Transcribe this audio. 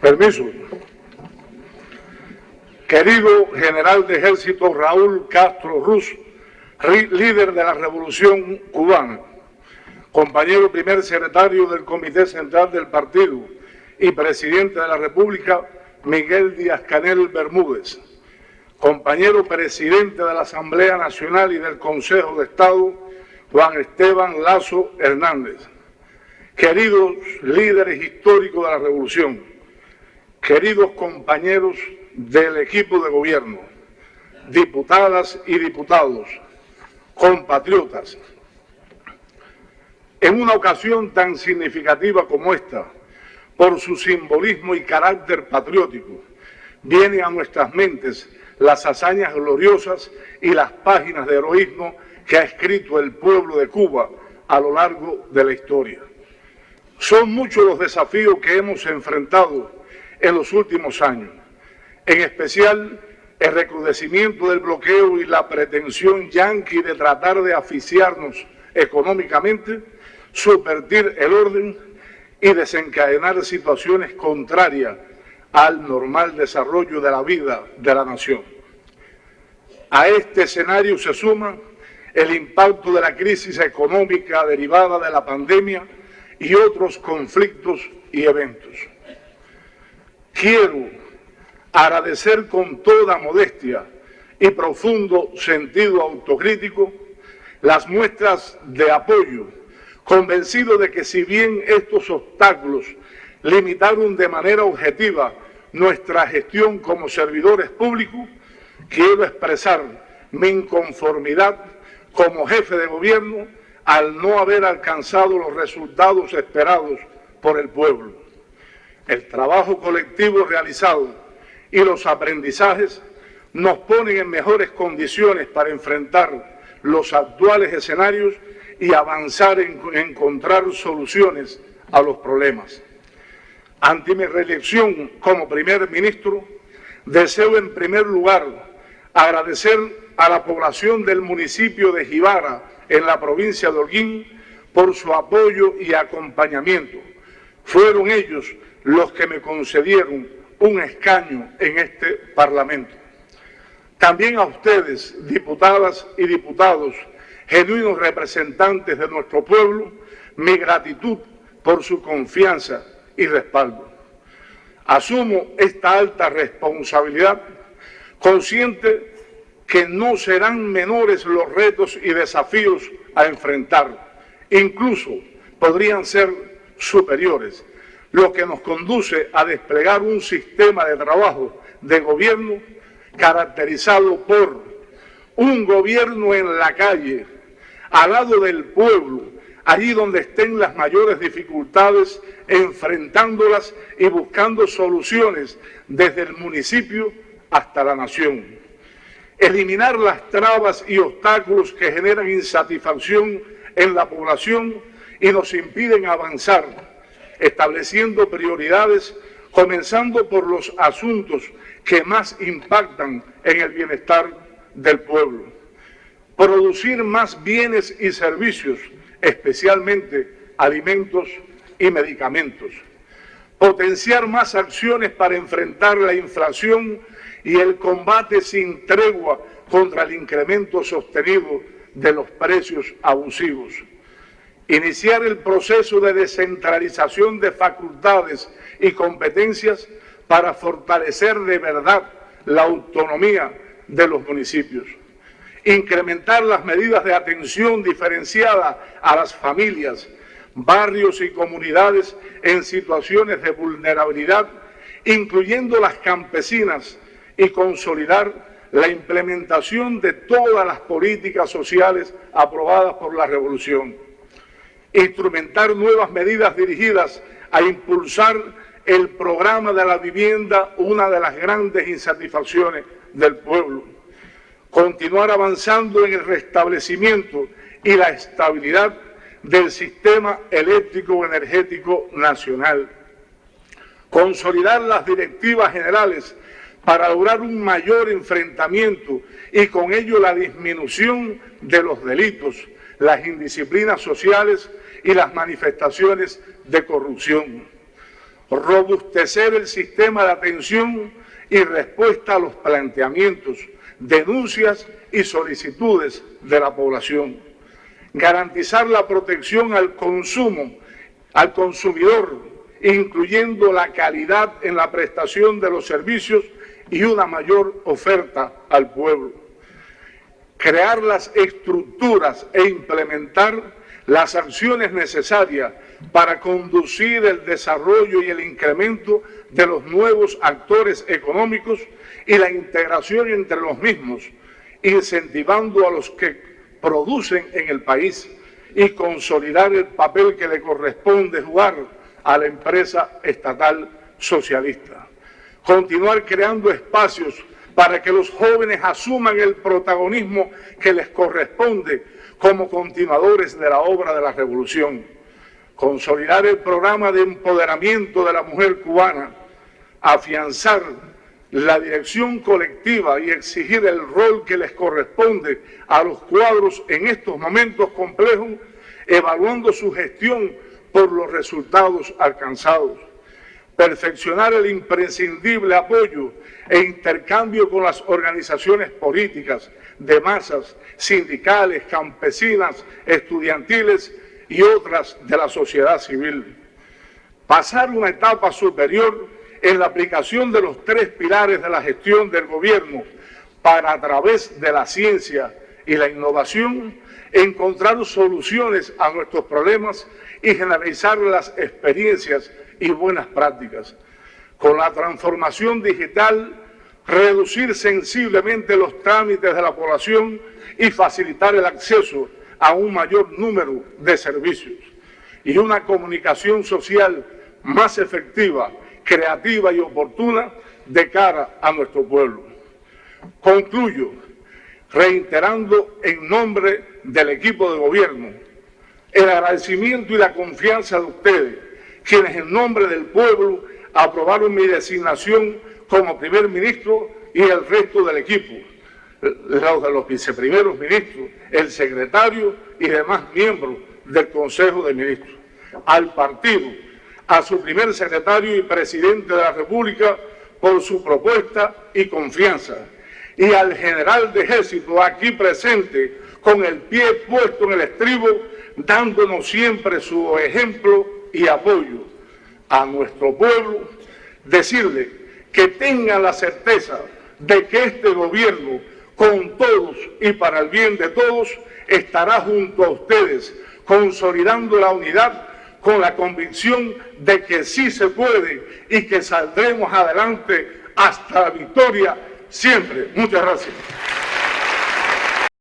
Permiso. Querido general de ejército Raúl Castro Ruz, líder de la revolución cubana, compañero primer secretario del Comité Central del Partido y presidente de la República, Miguel Díaz Canel Bermúdez, compañero presidente de la Asamblea Nacional y del Consejo de Estado, Juan Esteban Lazo Hernández, queridos líderes históricos de la revolución, queridos compañeros del equipo de gobierno, diputadas y diputados, compatriotas, en una ocasión tan significativa como esta, por su simbolismo y carácter patriótico, vienen a nuestras mentes las hazañas gloriosas y las páginas de heroísmo que ha escrito el pueblo de Cuba a lo largo de la historia. Son muchos los desafíos que hemos enfrentado en los últimos años, en especial el recrudecimiento del bloqueo y la pretensión yanqui de tratar de asfixiarnos económicamente, subvertir el orden y desencadenar situaciones contrarias al normal desarrollo de la vida de la nación. A este escenario se suma el impacto de la crisis económica derivada de la pandemia y otros conflictos y eventos. Quiero agradecer con toda modestia y profundo sentido autocrítico las muestras de apoyo, convencido de que si bien estos obstáculos limitaron de manera objetiva nuestra gestión como servidores públicos, quiero expresar mi inconformidad como jefe de gobierno al no haber alcanzado los resultados esperados por el pueblo. El trabajo colectivo realizado y los aprendizajes nos ponen en mejores condiciones para enfrentar los actuales escenarios y avanzar en encontrar soluciones a los problemas. Ante mi reelección como primer ministro, deseo en primer lugar agradecer a la población del municipio de Jibara, en la provincia de Holguín, por su apoyo y acompañamiento. Fueron ellos los que me concedieron un escaño en este Parlamento. También a ustedes, diputadas y diputados, genuinos representantes de nuestro pueblo, mi gratitud por su confianza y respaldo. Asumo esta alta responsabilidad consciente que no serán menores los retos y desafíos a enfrentar, incluso podrían ser superiores, lo que nos conduce a desplegar un sistema de trabajo de gobierno caracterizado por un gobierno en la calle, al lado del pueblo, allí donde estén las mayores dificultades, enfrentándolas y buscando soluciones desde el municipio hasta la nación. Eliminar las trabas y obstáculos que generan insatisfacción en la población y nos impiden avanzar, estableciendo prioridades, comenzando por los asuntos que más impactan en el bienestar del pueblo. Producir más bienes y servicios, especialmente alimentos y medicamentos. Potenciar más acciones para enfrentar la inflación y el combate sin tregua contra el incremento sostenido de los precios abusivos. Iniciar el proceso de descentralización de facultades y competencias para fortalecer de verdad la autonomía de los municipios. Incrementar las medidas de atención diferenciada a las familias, barrios y comunidades en situaciones de vulnerabilidad, incluyendo las campesinas, y consolidar la implementación de todas las políticas sociales aprobadas por la Revolución. Instrumentar nuevas medidas dirigidas a impulsar el programa de la vivienda, una de las grandes insatisfacciones del pueblo. Continuar avanzando en el restablecimiento y la estabilidad del sistema eléctrico energético nacional. Consolidar las directivas generales para lograr un mayor enfrentamiento y con ello la disminución de los delitos, las indisciplinas sociales y las manifestaciones de corrupción. robustecer el sistema de atención y respuesta a los planteamientos, denuncias y solicitudes de la población, garantizar la protección al consumo, al consumidor, incluyendo la calidad en la prestación de los servicios y una mayor oferta al pueblo. Crear las estructuras e implementar las acciones necesarias para conducir el desarrollo y el incremento de los nuevos actores económicos y la integración entre los mismos, incentivando a los que producen en el país y consolidar el papel que le corresponde jugar a la empresa estatal socialista. Continuar creando espacios para que los jóvenes asuman el protagonismo que les corresponde como continuadores de la obra de la revolución. Consolidar el programa de empoderamiento de la mujer cubana, afianzar la dirección colectiva y exigir el rol que les corresponde a los cuadros en estos momentos complejos, evaluando su gestión por los resultados alcanzados perfeccionar el imprescindible apoyo e intercambio con las organizaciones políticas, de masas, sindicales, campesinas, estudiantiles y otras de la sociedad civil. Pasar una etapa superior en la aplicación de los tres pilares de la gestión del gobierno para a través de la ciencia y la innovación encontrar soluciones a nuestros problemas y generalizar las experiencias y buenas prácticas. Con la transformación digital, reducir sensiblemente los trámites de la población y facilitar el acceso a un mayor número de servicios. Y una comunicación social más efectiva, creativa y oportuna de cara a nuestro pueblo. Concluyo reiterando en nombre del equipo de gobierno el agradecimiento y la confianza de ustedes quienes en nombre del pueblo aprobaron mi designación como primer ministro y el resto del equipo, los los viceprimeros ministros, el secretario y demás miembros del Consejo de Ministros. Al partido, a su primer secretario y presidente de la República por su propuesta y confianza. Y al general de ejército aquí presente, con el pie puesto en el estribo, dándonos siempre su ejemplo y apoyo a nuestro pueblo, decirle que tengan la certeza de que este gobierno, con todos y para el bien de todos, estará junto a ustedes, consolidando la unidad con la convicción de que sí se puede y que saldremos adelante hasta la victoria siempre. Muchas gracias.